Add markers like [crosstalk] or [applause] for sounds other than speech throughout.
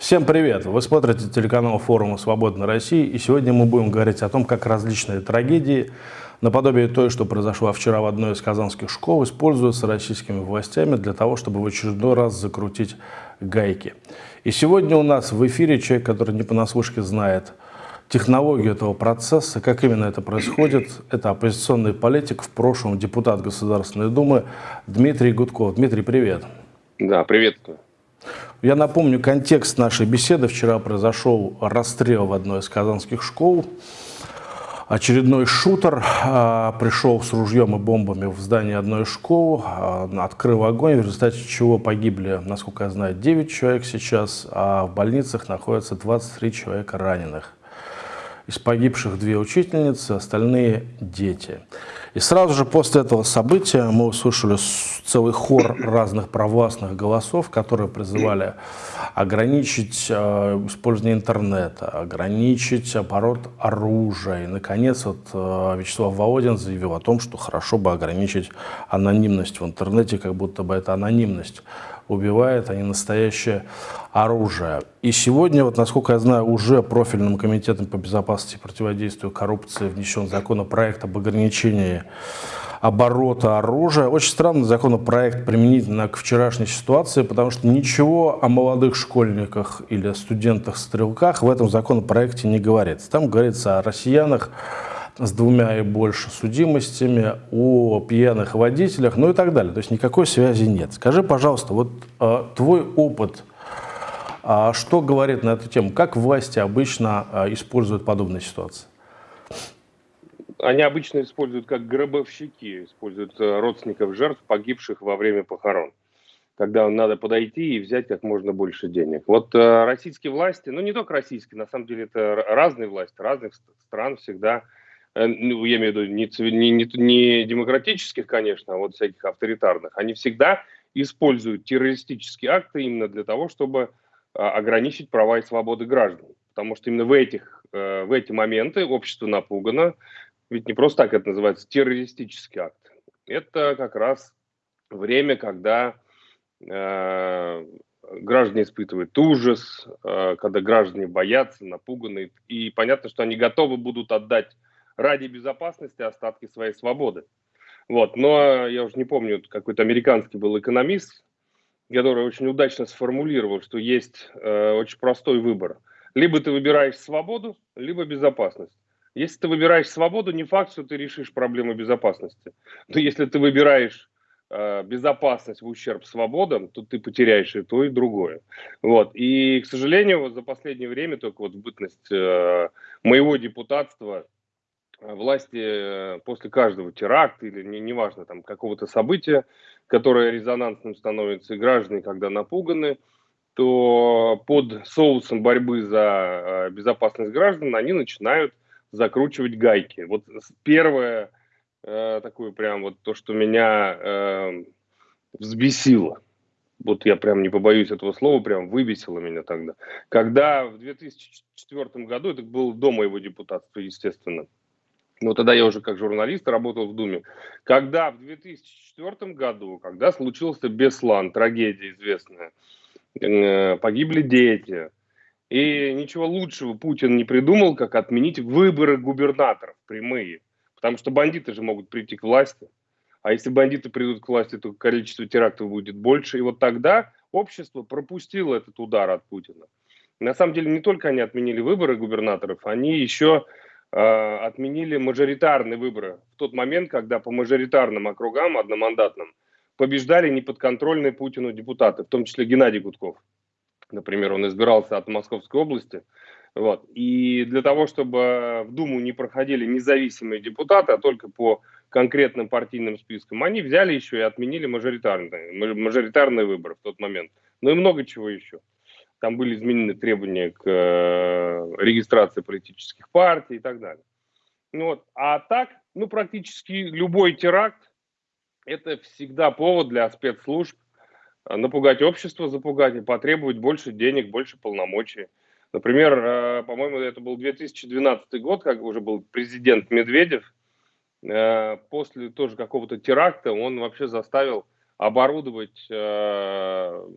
Всем привет! Вы смотрите телеканал форума «Свободной России» и сегодня мы будем говорить о том, как различные трагедии, наподобие той, что произошла вчера в одной из казанских школ, используются российскими властями для того, чтобы в очередной раз закрутить гайки. И сегодня у нас в эфире человек, который не понаслышке знает технологию этого процесса, как именно это происходит. Это оппозиционный политик, в прошлом депутат Государственной Думы Дмитрий Гудков. Дмитрий, привет. Да, приветствую. Я напомню контекст нашей беседы. Вчера произошел расстрел в одной из казанских школ. Очередной шутер а, пришел с ружьем и бомбами в здание одной из школ, а, открыл огонь, в результате чего погибли, насколько я знаю, 9 человек сейчас, а в больницах находятся 23 человека раненых. Из погибших две учительницы, остальные дети. И сразу же после этого события мы услышали целый хор разных провластных голосов, которые призывали ограничить э, использование интернета, ограничить оборот оружия. И, наконец, вот, э, Вячеслав Володин заявил о том, что хорошо бы ограничить анонимность в интернете, как будто бы это анонимность убивает, не настоящее оружие. И сегодня, вот, насколько я знаю, уже профильным комитетом по безопасности и противодействию коррупции внесен законопроект об ограничении оборота оружия. Очень странный законопроект применительно к вчерашней ситуации, потому что ничего о молодых школьниках или студентах-стрелках в этом законопроекте не говорится. Там говорится о россиянах, с двумя и больше судимостями, о пьяных водителях, ну и так далее. То есть никакой связи нет. Скажи, пожалуйста, вот э, твой опыт, э, что говорит на эту тему? Как власти обычно э, используют подобные ситуации? Они обычно используют как гробовщики, используют э, родственников жертв, погибших во время похорон когда надо подойти и взять как можно больше денег. Вот э, российские власти, ну не только российские, на самом деле это разные власти, разных стран всегда ну, я имею в виду не, не, не, не демократических, конечно, а вот всяких авторитарных, они всегда используют террористические акты именно для того, чтобы а, ограничить права и свободы граждан. Потому что именно в, этих, э, в эти моменты общество напугано, ведь не просто так это называется террористический акт. Это как раз время, когда э, граждане испытывают ужас, э, когда граждане боятся, напуганы, и понятно, что они готовы будут отдать ради безопасности остатки своей свободы. Вот. Но я уже не помню, какой-то американский был экономист, который очень удачно сформулировал, что есть э, очень простой выбор. Либо ты выбираешь свободу, либо безопасность. Если ты выбираешь свободу, не факт, что ты решишь проблему безопасности. Но если ты выбираешь э, безопасность в ущерб свободам, то ты потеряешь и то, и другое. Вот. И, к сожалению, вот за последнее время, только вот в бытность э, моего депутатства, власти э, после каждого теракта или не, неважно там какого-то события, которое резонансным становится, и граждане, когда напуганы, то под соусом борьбы за э, безопасность граждан они начинают закручивать гайки. Вот первое э, такое прям вот то, что меня э, взбесило, вот я прям не побоюсь этого слова, прям выбесило меня тогда. Когда в 2004 году, это был до моего депутатства, естественно, но тогда я уже как журналист работал в Думе, когда в 2004 году, когда случился Беслан, трагедия известная, э, погибли дети, и ничего лучшего Путин не придумал, как отменить выборы губернаторов прямые, потому что бандиты же могут прийти к власти, а если бандиты придут к власти, то количество терактов будет больше, и вот тогда общество пропустило этот удар от Путина. На самом деле не только они отменили выборы губернаторов, они еще отменили мажоритарные выборы в тот момент, когда по мажоритарным округам, одномандатным, побеждали неподконтрольные Путину депутаты, в том числе Геннадий Гудков. Например, он избирался от Московской области. Вот. И для того, чтобы в Думу не проходили независимые депутаты, а только по конкретным партийным спискам, они взяли еще и отменили мажоритарные, мажоритарные выборы в тот момент. Ну и много чего еще. Там были изменены требования к э, регистрации политических партий и так далее. Ну, вот. А так, ну, практически любой теракт – это всегда повод для спецслужб э, напугать общество, запугать и потребовать больше денег, больше полномочий. Например, э, по-моему, это был 2012 год, как уже был президент Медведев. После тоже какого-то теракта он вообще заставил оборудовать э,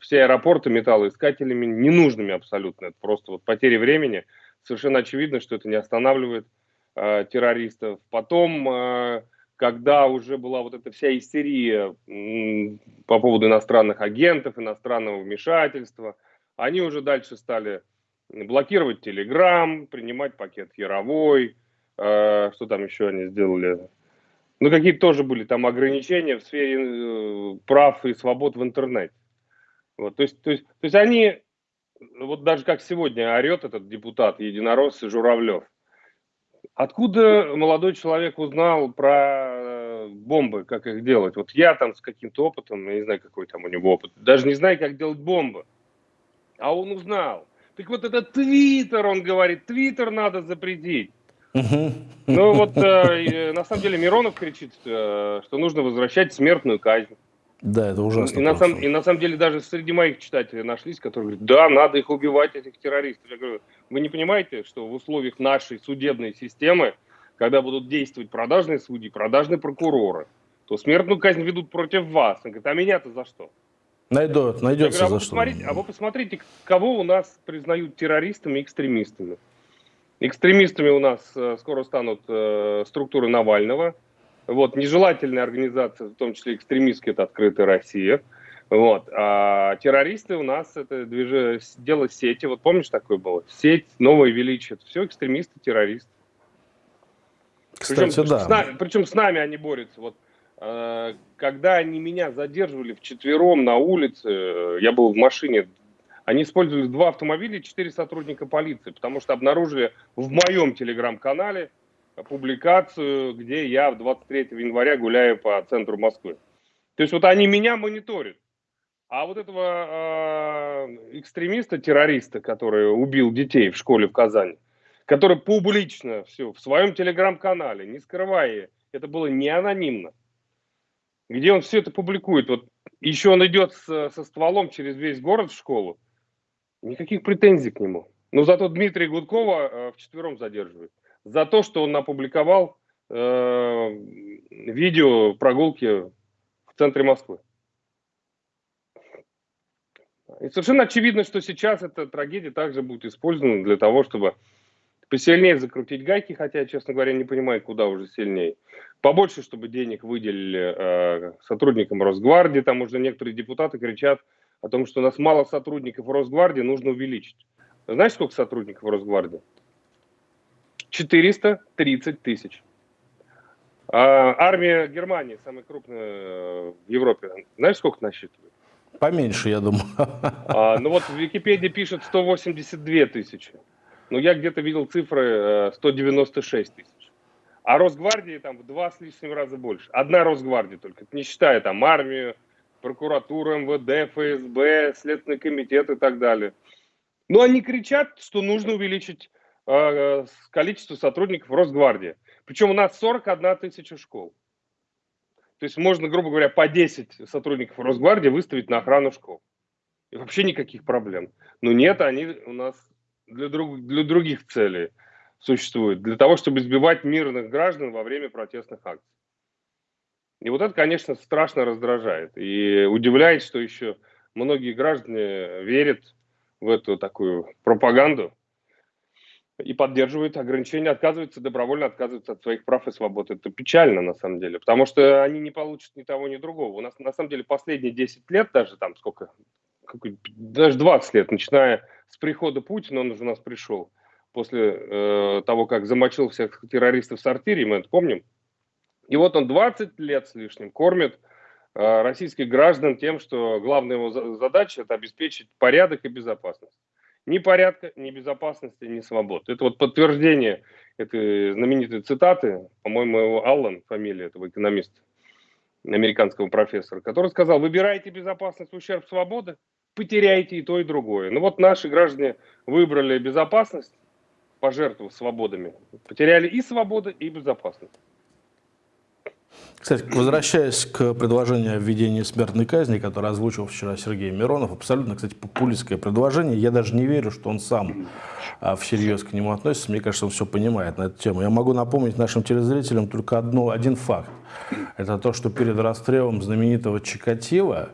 все аэропорты металлоискателями ненужными абсолютно. Это просто вот потери времени. Совершенно очевидно, что это не останавливает э, террористов. Потом, э, когда уже была вот эта вся истерия э, по поводу иностранных агентов, иностранного вмешательства, они уже дальше стали блокировать Телеграм, принимать пакет Яровой, э, что там еще они сделали, ну, какие-то тоже были там ограничения в сфере э, прав и свобод в интернете. Вот, то, есть, то, есть, то есть они, вот даже как сегодня орет этот депутат единорос Журавлев, откуда молодой человек узнал про э, бомбы, как их делать? Вот я там с каким-то опытом, я не знаю, какой там у него опыт, даже не знаю, как делать бомбы. А он узнал. Так вот это Твиттер, он говорит, Твиттер надо запретить. Ну вот э, на самом деле Миронов кричит, э, что нужно возвращать смертную казнь. Да, это ужасно. И на, сам, и на самом деле даже среди моих читателей нашлись, которые говорят, да, надо их убивать, этих террористов. Я говорю, вы не понимаете, что в условиях нашей судебной системы, когда будут действовать продажные судьи, продажные прокуроры, то смертную казнь ведут против вас. Он говорит, а меня-то за что? Найдут, найдется говорю, а за что. Посмотрите, а вы посмотрите, кого у нас признают террористами и экстремистами. Экстремистами у нас э, скоро станут э, структуры Навального. Вот, нежелательная организация, в том числе экстремистские, это «Открытая Россия». Вот. А террористы у нас это движ... дело сети. Вот помнишь такое было? Сеть, новое величие. Все экстремисты, террористы. Кстати, причем, да. С нами, причем с нами они борются. Вот, э, когда они меня задерживали вчетвером на улице, я был в машине они использовали два автомобиля и четыре сотрудника полиции, потому что обнаружили в моем телеграм-канале публикацию, где я 23 января гуляю по центру Москвы. То есть вот они меня мониторят. А вот этого э, экстремиста, террориста, который убил детей в школе в Казани, который публично все в своем телеграм-канале, не скрывая, это было не анонимно, где он все это публикует. Вот еще он идет со, со стволом через весь город в школу, Никаких претензий к нему. Но зато Дмитрия Гудкова э, вчетвером задерживают. За то, что он опубликовал э, видео прогулки в центре Москвы. И совершенно очевидно, что сейчас эта трагедия также будет использована для того, чтобы посильнее закрутить гайки, хотя, честно говоря, не понимаю, куда уже сильнее. Побольше, чтобы денег выделили э, сотрудникам Росгвардии, там уже некоторые депутаты кричат, о том, что у нас мало сотрудников в Росгвардии, нужно увеличить. Знаешь, сколько сотрудников в Росгвардии? 430 тысяч. А армия Германии, самая крупная э, в Европе, знаешь, сколько насчитывает? Поменьше, я думаю. А, ну вот в Википедии пишет 182 тысячи. Ну, я где-то видел цифры 196 э, тысяч. А Росгвардии там в два с лишним раза больше. Одна Росгвардия только, не считая там армию, прокуратура, МВД, ФСБ, Следственный комитет и так далее. Но они кричат, что нужно увеличить э, количество сотрудников Росгвардии. Причем у нас 41 тысяча школ. То есть можно, грубо говоря, по 10 сотрудников Росгвардии выставить на охрану школ. И вообще никаких проблем. Но нет, они у нас для, друг, для других целей существуют. Для того, чтобы избивать мирных граждан во время протестных акций. И вот это, конечно, страшно раздражает. И удивляет, что еще многие граждане верят в эту такую пропаганду и поддерживают ограничения, отказываются, добровольно отказываются от своих прав и свобод. Это печально, на самом деле, потому что они не получат ни того, ни другого. У нас, на самом деле, последние 10 лет, даже там сколько, даже 20 лет, начиная с прихода Путина, он уже у нас пришел, после э, того, как замочил всех террористов в сортире, мы это помним, и вот он 20 лет с лишним кормит э, российских граждан тем, что главная его задача – это обеспечить порядок и безопасность. Ни порядка, ни безопасности, ни свобод. Это вот подтверждение этой знаменитой цитаты, по-моему, его Аллан, фамилия этого экономиста, американского профессора, который сказал, выбирайте безопасность в ущерб свободы, потеряете и то, и другое. Ну вот наши граждане выбрали безопасность, пожертвовав свободами, потеряли и свободы, и безопасность. Кстати, возвращаясь к предложению о введении смертной казни, которое озвучил вчера Сергей Миронов, абсолютно, кстати, популистское предложение. Я даже не верю, что он сам а, всерьез к нему относится. Мне кажется, он все понимает на эту тему. Я могу напомнить нашим телезрителям только одно, один факт. Это то, что перед расстрелом знаменитого Чикатила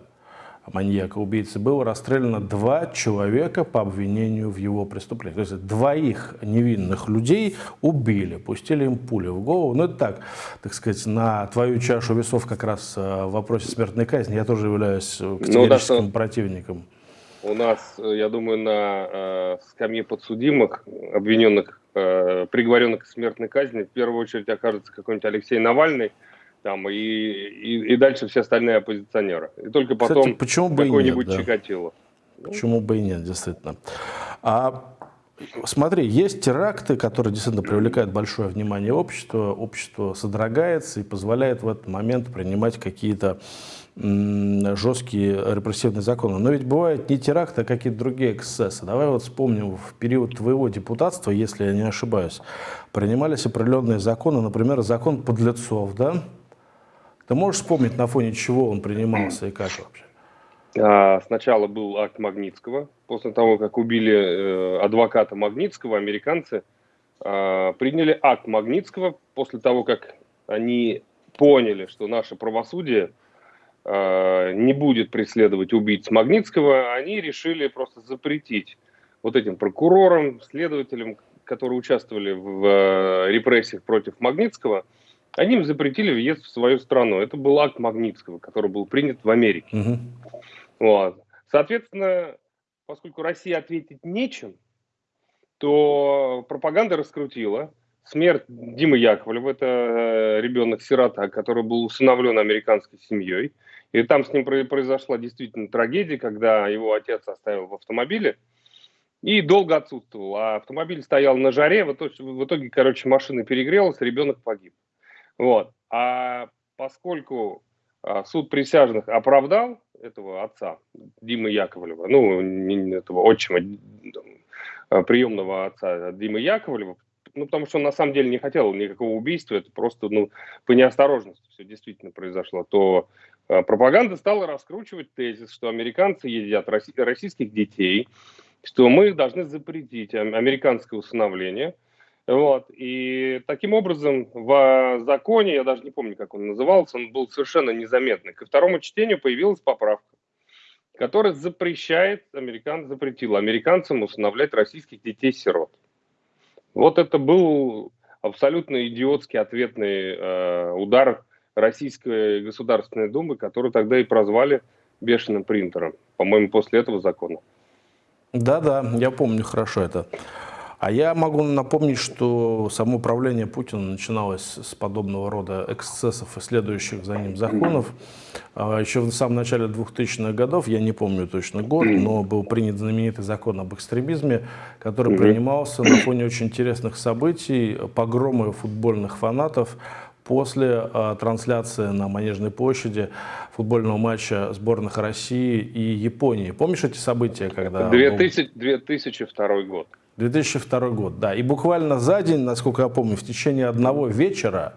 маньяка, убийцы, было расстреляно два человека по обвинению в его преступлении. То есть двоих невинных людей убили, пустили им пули в голову. Ну это так, так сказать, на твою чашу весов как раз э, в вопросе смертной казни я тоже являюсь э, категорическим ну, да, противником. У нас, э, я думаю, на э, скамье подсудимых, обвиненных, э, приговоренных к смертной казни, в первую очередь окажется какой-нибудь Алексей Навальный, там, и, и, и дальше все остальные оппозиционеры. И только потом какой-нибудь да. Чикатило. Почему бы и нет, действительно. А Смотри, есть теракты, которые действительно привлекают большое внимание общества, общество содрогается и позволяет в этот момент принимать какие-то жесткие репрессивные законы. Но ведь бывают не теракты, а какие-то другие эксцессы. Давай вот вспомним, в период твоего депутатства, если я не ошибаюсь, принимались определенные законы, например, закон подлецов, да? Ты можешь вспомнить, на фоне чего он принимался и как вообще? А, сначала был акт Магнитского. После того, как убили э, адвоката Магнитского, американцы а, приняли акт Магнитского после того, как они поняли, что наше правосудие а, не будет преследовать убийц Магнитского, они решили просто запретить вот этим прокурорам, следователям, которые участвовали в э, репрессиях против Магнитского, они им запретили въезд в свою страну. Это был акт Магнитского, который был принят в Америке. Угу. Вот. Соответственно, поскольку Россия ответить нечем, то пропаганда раскрутила. Смерть Димы Яковлева, это э, ребенок-сирота, который был усыновлен американской семьей. И там с ним произошла действительно трагедия, когда его отец оставил в автомобиле и долго отсутствовал. А автомобиль стоял на жаре, в итоге, в итоге короче, машина перегрелась, ребенок погиб. Вот. А поскольку а, суд присяжных оправдал этого отца, Димы Яковлева, ну, этого отчима, а, приемного отца Димы Яковлева, ну, потому что он на самом деле не хотел никакого убийства, это просто, ну, по неосторожности все действительно произошло, то э, пропаганда стала раскручивать тезис, что американцы едят российских детей, что мы должны запретить американское усыновление – вот. И таким образом в законе, я даже не помню, как он назывался, он был совершенно незаметный. Ко второму чтению появилась поправка, которая запрещает, американ, запретила американцам усыновлять российских детей-сирот. Вот это был абсолютно идиотский ответный э, удар Российской Государственной Думы, которую тогда и прозвали бешеным принтером, по-моему, после этого закона. Да-да, я помню хорошо это. А я могу напомнить, что само правление Путина начиналось с подобного рода эксцессов и следующих за ним законов. А еще в самом начале 2000-х годов, я не помню точно год, но был принят знаменитый закон об экстремизме, который принимался на фоне очень интересных событий, погромы футбольных фанатов после э, трансляции на Манежной площади футбольного матча сборных России и Японии. Помнишь эти события, когда... 2000, 2002 год. 2002 год, да. И буквально за день, насколько я помню, в течение одного вечера,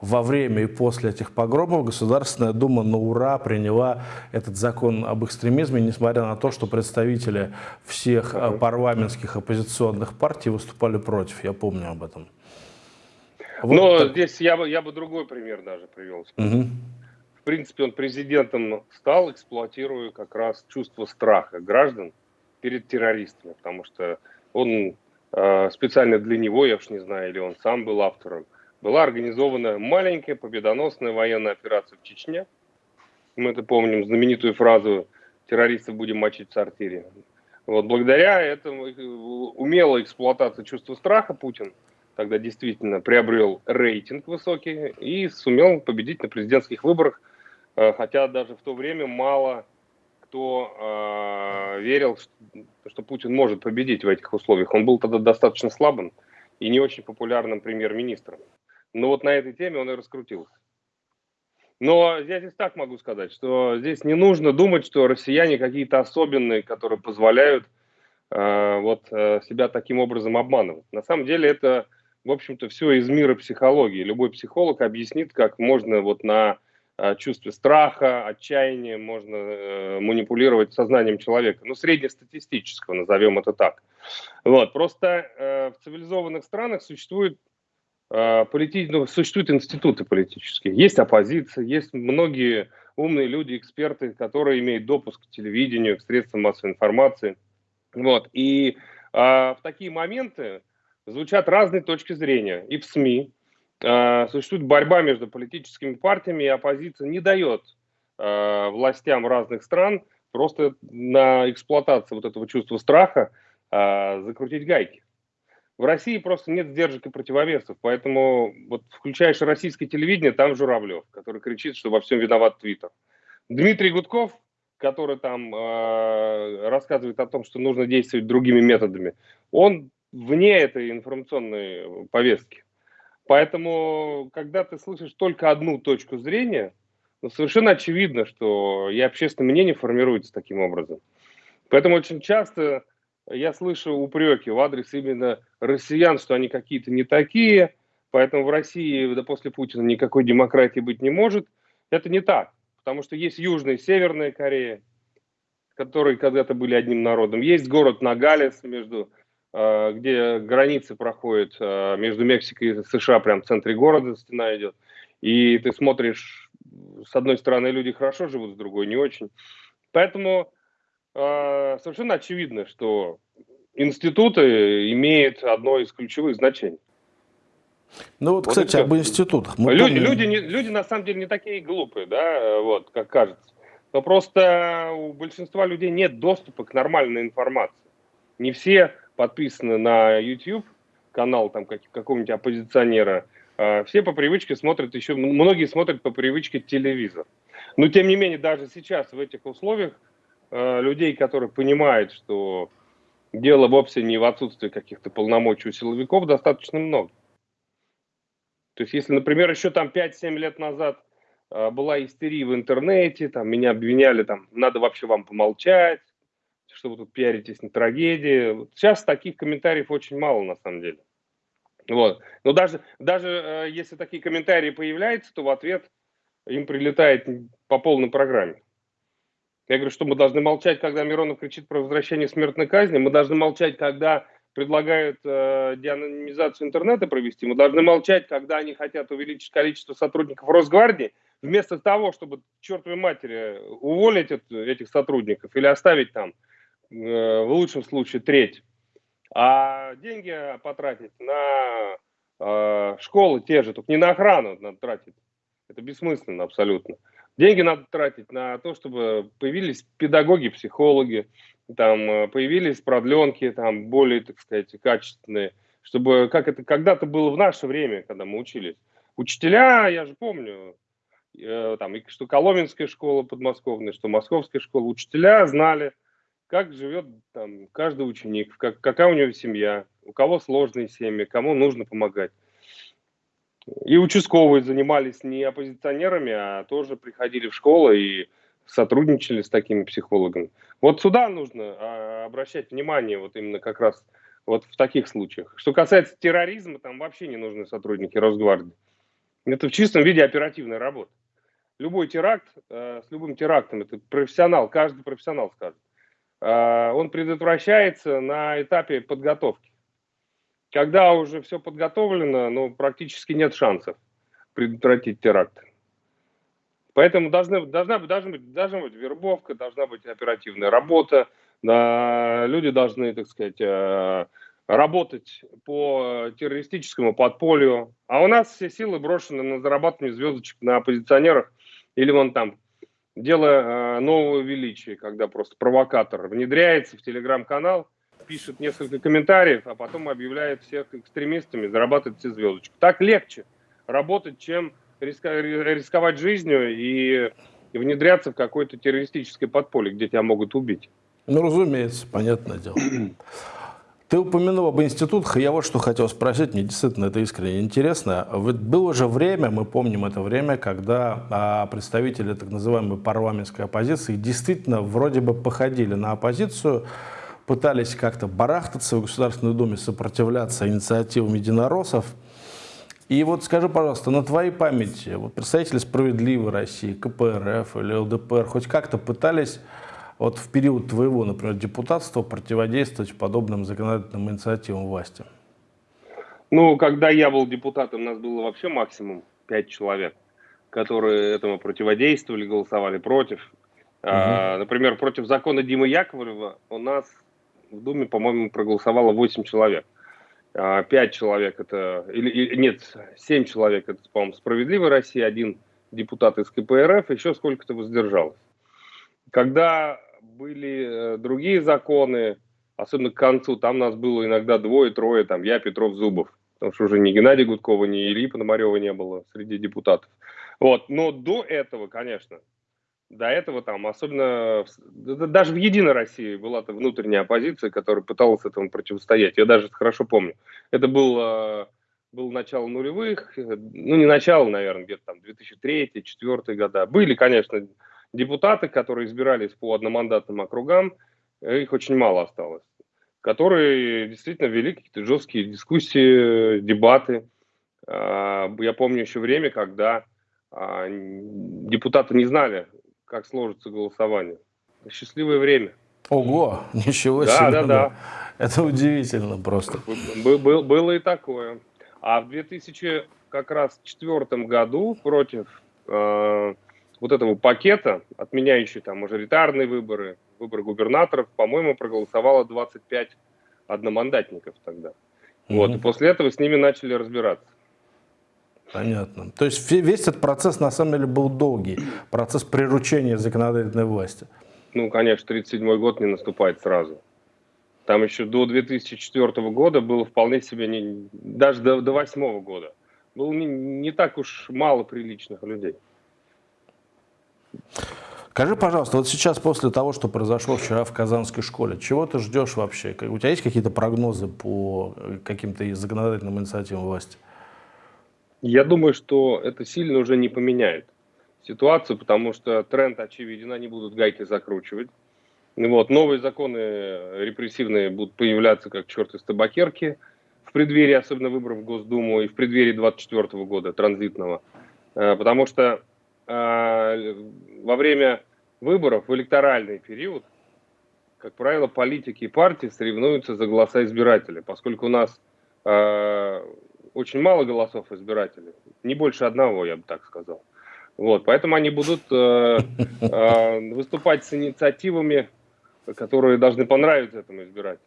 во время и после этих погромов Государственная Дума на ура приняла этот закон об экстремизме, несмотря на то, что представители всех э, парламентских оппозиционных партий выступали против. Я помню об этом. Вот Но так... здесь я бы, я бы другой пример даже привел. Угу. В принципе, он президентом стал, эксплуатируя как раз чувство страха граждан перед террористами, потому что он э, специально для него, я уж не знаю, или он сам был автором, была организована маленькая победоносная военная операция в Чечне. Мы это помним, знаменитую фразу «террористов будем мочить в сортире». Вот благодаря этому умелой эксплуатации чувства страха Путин тогда действительно приобрел рейтинг высокий и сумел победить на президентских выборах, э, хотя даже в то время мало кто э, верил, что, Путин может победить в этих условиях. Он был тогда достаточно слабым и не очень популярным премьер-министром. Но вот на этой теме он и раскрутился. Но я здесь так могу сказать, что здесь не нужно думать, что россияне какие-то особенные, которые позволяют э, вот э, себя таким образом обманывать. На самом деле это, в общем-то, все из мира психологии. Любой психолог объяснит, как можно вот на чувстве страха, отчаяния, можно э, манипулировать сознанием человека, ну, среднестатистического, назовем это так. Вот, просто э, в цивилизованных странах существует э, полити... ну, существуют институты политические, есть оппозиция, есть многие умные люди, эксперты, которые имеют допуск к телевидению, к средствам массовой информации. Вот. И а, в такие моменты звучат разные точки зрения. И в СМИ существует борьба между политическими партиями, и оппозиция не дает а, властям разных стран просто на эксплуатацию вот этого чувства страха а, закрутить гайки. В России просто нет сдержек и противовесов, поэтому вот включаешь российское телевидение, там Журавлев, который кричит, что во всем виноват Твиттер. Дмитрий Гудков, который там э, рассказывает о том, что нужно действовать другими методами, он вне этой информационной повестки. Поэтому, когда ты слышишь только одну точку зрения, ну, совершенно очевидно, что и общественное мнение формируется таким образом. Поэтому очень часто я слышу упреки в адрес именно россиян, что они какие-то не такие, поэтому в России да, после Путина никакой демократии быть не может. Это не так, потому что есть Южная и Северная Корея, которые когда-то были одним народом. Есть город Нагалес, между, где границы проходят э, между Мексикой и США, прямо в центре города стена идет. И ты смотришь, с одной стороны люди хорошо живут, с другой не очень. Поэтому а, совершенно очевидно, что институты имеют одно из ключевых значений. Ну вот, вот кстати, об институтах. Мы люди, помним... люди, не, люди на самом деле не такие глупые, да, вот, как кажется. Но просто у большинства людей нет доступа к нормальной информации. Не все подписаны на YouTube канал там как, какого-нибудь оппозиционера. А все по привычке смотрят еще, многие смотрят по привычке телевизор. Но тем не менее, даже сейчас в этих условиях Э, людей, которые понимают, что дело вовсе не в отсутствии каких-то полномочий у силовиков, достаточно много. То есть, если, например, еще там 5-7 лет назад э, была истерия в интернете, там меня обвиняли, там, надо вообще вам помолчать, что вы тут пиаритесь на трагедии. Сейчас таких комментариев очень мало, на самом деле. Вот. Но даже, даже э, если такие комментарии появляются, то в ответ им прилетает по полной программе. Я говорю, что мы должны молчать, когда Миронов кричит про возвращение смертной казни, мы должны молчать, когда предлагают э, деанонимизацию интернета провести, мы должны молчать, когда они хотят увеличить количество сотрудников Росгвардии, вместо того, чтобы, чертовой матери, уволить этих сотрудников или оставить там, в лучшем случае, треть, а деньги потратить на э, школы те же, только не на охрану надо тратить. Это бессмысленно абсолютно. Деньги надо тратить на то, чтобы появились педагоги, психологи, там э, появились продленки, там более, так сказать, качественные, чтобы, как это когда-то было в наше время, когда мы учились. Учителя, я же помню, э, там, что Коломенская школа подмосковная, что Московская школа, учителя знали, как живет там каждый ученик, как, какая у него семья, у кого сложные семьи, кому нужно помогать. И участковые занимались не оппозиционерами, а тоже приходили в школы и сотрудничали с такими психологами. Вот сюда нужно а, обращать внимание вот именно как раз вот в таких случаях. Что касается терроризма, там вообще не нужны сотрудники Росгвардии. Это в чистом виде оперативная работа. Любой теракт, э, с любым терактом, это профессионал, каждый профессионал скажет, он предотвращается на этапе подготовки. Когда уже все подготовлено, ну, практически нет шансов предотвратить теракт. Поэтому должны, должна, должна, быть, должна быть вербовка, должна быть оперативная работа, да, люди должны, так сказать, э, работать по террористическому подполью. А у нас все силы брошены на зарабатывание звездочек на оппозиционерах или вон там дело э, нового величия, когда просто провокатор внедряется в телеграм-канал, пишет несколько комментариев, а потом объявляет всех экстремистами, зарабатывает все звездочки. Так легче работать, чем рисковать жизнью и внедряться в какое-то террористическое подполье, где тебя могут убить. Ну, разумеется, понятное дело. Ты упомянул об институтах, я вот что хотел спросить, мне действительно это искренне интересно. Ведь было же время, мы помним это время, когда а, представители так называемой парламентской оппозиции действительно вроде бы походили на оппозицию, пытались как-то барахтаться в Государственной Думе, сопротивляться инициативам единороссов. И вот скажи, пожалуйста, на твоей памяти вот представители «Справедливой России», КПРФ или ЛДПР хоть как-то пытались вот в период твоего, например, депутатства противодействовать подобным законодательным инициативам власти? Ну, когда я был депутатом, у нас было вообще максимум 5 человек которые этому противодействовали, голосовали против. Угу. А, например, против закона Димы Яковлева у нас в Думе, по-моему, проголосовало 8 человек. А, 5 человек это, или, или нет, 7 человек это, по-моему, «Справедливая Россия», один депутат из КПРФ, еще сколько-то воздержалось. Когда были э, другие законы, особенно к концу, там нас было иногда двое-трое, там я, Петров, Зубов, потому что уже ни Геннадия Гудкова, ни Ильи Пономарева не было среди депутатов. Вот. Но до этого, конечно, до этого там, особенно даже в Единой России была -то внутренняя оппозиция, которая пыталась этому противостоять. Я даже хорошо помню. Это был, э, был начало нулевых, ну не начало, наверное, где-то там 2003-2004 года. Были, конечно, депутаты, которые избирались по одномандатным округам, их очень мало осталось, которые действительно вели какие-то жесткие дискуссии, дебаты. А, я помню еще время, когда а, депутаты не знали, как сложится голосование. Счастливое время. Ого, [laughs] ничего да, себе. Да, да, да. Это удивительно просто. Был, было и такое. А в 2000 как раз четвертом году против э, вот этого пакета, отменяющий там мажоритарные выборы, выборы губернаторов, по-моему, проголосовало 25 одномандатников тогда. Угу. Вот, и после этого с ними начали разбираться. Понятно. То есть весь этот процесс на самом деле был долгий, процесс приручения законодательной власти. Ну, конечно, 1937 год не наступает сразу. Там еще до 2004 года было вполне себе, не, даже до, до 2008 года, было не, не так уж мало приличных людей. Скажи, пожалуйста, вот сейчас после того, что произошло вчера в Казанской школе, чего ты ждешь вообще? У тебя есть какие-то прогнозы по э, каким-то законодательным инициативам власти? Я думаю, что это сильно уже не поменяет ситуацию, потому что тренд очевиден, они будут гайки закручивать. Вот, новые законы репрессивные будут появляться как черт из табакерки в преддверии, особенно выборов в Госдуму и в преддверии 2024 года, транзитного. Э, потому что во время выборов в электоральный период, как правило, политики и партии соревнуются за голоса избирателей, поскольку у нас э, очень мало голосов избирателей, не больше одного, я бы так сказал. Вот, поэтому они будут э, э, выступать с инициативами, которые должны понравиться этому избирателю.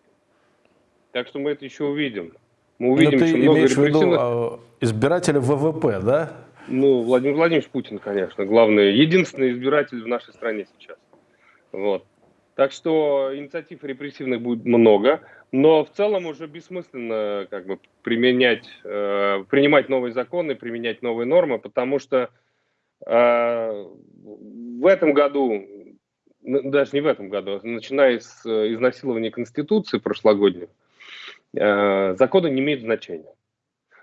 Так что мы это еще увидим. Мы увидим Но ты много имеешь в виду а, избиратели ВВП, да? Ну, Владимир Владимирович Путин, конечно, главный, единственный избиратель в нашей стране сейчас. Вот. Так что инициатив репрессивных будет много, но в целом уже бессмысленно как бы применять, э, принимать новые законы, применять новые нормы, потому что э, в этом году, даже не в этом году, начиная с э, изнасилования Конституции прошлогодней, э, законы не имеют значения.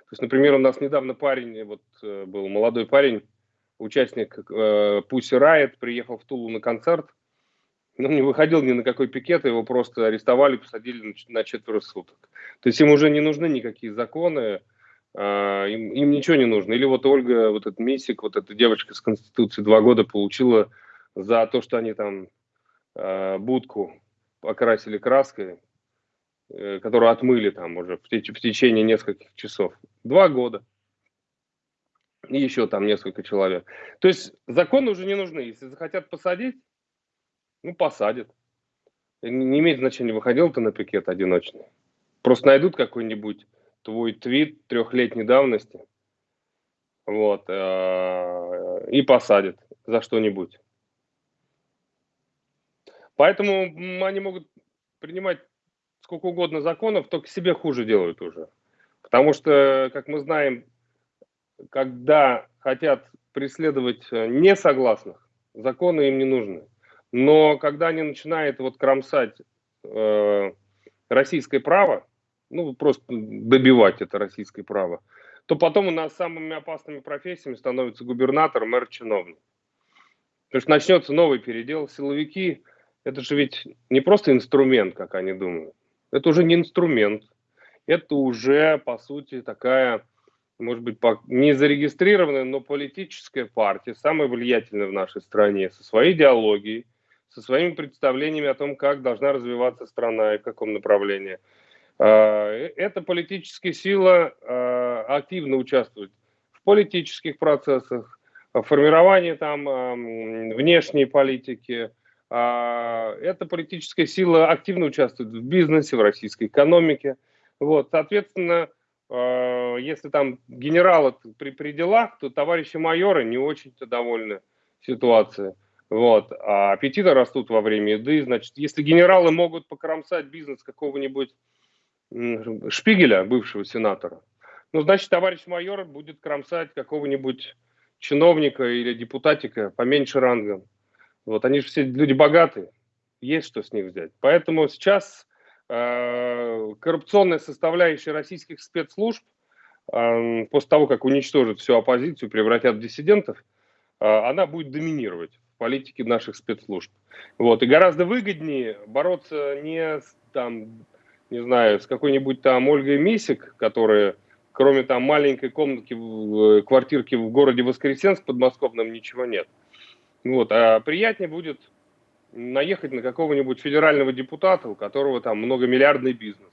То есть, например, у нас недавно парень, вот э, был молодой парень, участник э, Riot, приехал в Тулу на концерт, он не выходил ни на какой пикет, его просто арестовали, посадили на четверо суток. То есть им уже не нужны никакие законы, а, им, им ничего не нужно. Или вот Ольга, вот этот Мисик, вот эта девочка с Конституции два года получила за то, что они там а, будку окрасили краской, э, которую отмыли там уже в, теч в течение нескольких часов. Два года. И еще там несколько человек. То есть законы уже не нужны. Если захотят посадить, ну, посадят. Не имеет значения, выходил ты на пикет одиночный. Просто найдут какой-нибудь твой твит трехлетней давности, вот, э, и посадят за что-нибудь. Поэтому они могут принимать сколько угодно законов, только себе хуже делают уже. Потому что, как мы знаем, когда хотят преследовать несогласных, законы им не нужны. Но когда они начинают вот кромсать э, российское право, ну просто добивать это российское право, то потом у нас самыми опасными профессиями становится губернатор, мэр, чиновник. Потому что начнется новый передел. Силовики – это же ведь не просто инструмент, как они думают. Это уже не инструмент. Это уже, по сути, такая, может быть, не зарегистрированная, но политическая партия, самая влиятельная в нашей стране, со своей идеологией, со своими представлениями о том, как должна развиваться страна и в каком направлении. А, э, эта политическая сила а, активно участвует в политических процессах, формирование там эм, внешней политики. А, эта политическая сила активно участвует в бизнесе, в российской экономике. Вот, соответственно, э, если там генералы при, при делах, то товарищи майоры не очень-то довольны ситуацией. Вот. А аппетиты растут во время еды. Значит, если генералы могут покромсать бизнес какого-нибудь Шпигеля, бывшего сенатора, ну, значит, товарищ майор будет кромсать какого-нибудь чиновника или депутатика поменьше рангом. Вот, они же все люди богатые, есть что с них взять. Поэтому сейчас э, коррупционная составляющая российских спецслужб, э, после того, как уничтожат всю оппозицию, превратят в диссидентов, э, она будет доминировать в политике наших спецслужб. Вот, и гораздо выгоднее бороться не с, там, не знаю, с какой-нибудь там Ольгой Мисик, которая кроме там маленькой комнатки, в, квартирки в городе Воскресенск подмосковном ничего нет. Вот, а приятнее будет наехать на какого-нибудь федерального депутата, у которого там многомиллиардный бизнес.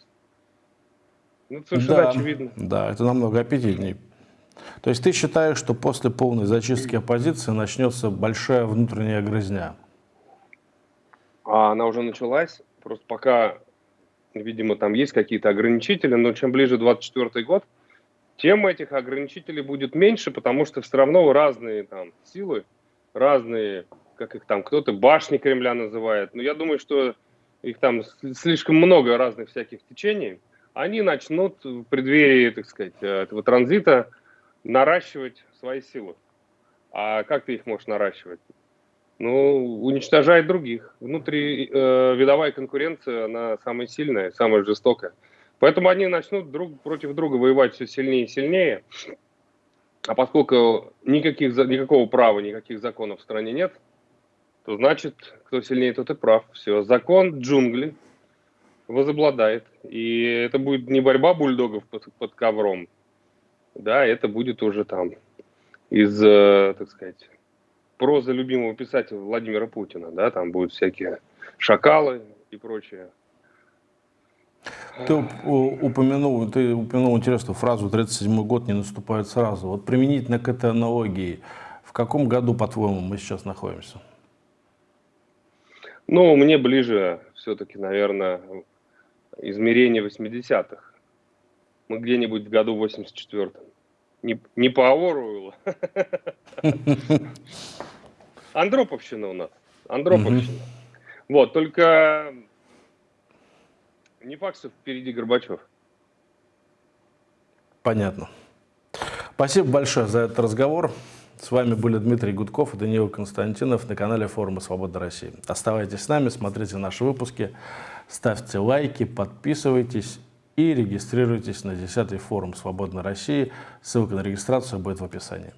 Ну, совершенно да, очевидно. Да, это намного аппетитнее. То есть ты считаешь, что после полной зачистки оппозиции начнется большая внутренняя грызня? А она уже началась. Просто пока, видимо, там есть какие-то ограничители, но чем ближе 24 год, тем этих ограничителей будет меньше, потому что все равно разные там силы, разные, как их там, кто-то башни Кремля называет, но я думаю, что их там слишком много разных всяких течений, они начнут в преддверии, так сказать, этого транзита наращивать свои силы. А как ты их можешь наращивать? Ну, уничтожать других. Внутри э, видовая конкуренция, она самая сильная, самая жестокая. Поэтому они начнут друг против друга воевать все сильнее и сильнее. А поскольку никаких, никакого права, никаких законов в стране нет, то значит, кто сильнее, тот и прав. Все, закон джунгли возобладает. И это будет не борьба бульдогов под, под ковром, да, это будет уже там из, э, так сказать, прозы любимого писателя Владимира Путина, да, там будут всякие шакалы и прочее. Ты упомянул, ты упомянул интересную фразу «37 год не наступает сразу». Вот применительно к этой аналогии, в каком году, по-твоему, мы сейчас находимся? Ну, мне ближе все-таки, наверное, измерение 80-х. Мы где-нибудь в году 84-м. Не, не по Оруэллу. [laughs] Андроповщина у нас. Андроповщина. Вот, только не факт, что впереди Горбачев. Понятно. Спасибо большое за этот разговор. С вами были Дмитрий Гудков и Даниил Константинов на канале Форума Свобода России. Оставайтесь с нами, смотрите наши выпуски, ставьте лайки, подписывайтесь и регистрируйтесь на 10-й форум Свободной России. Ссылка на регистрацию будет в описании.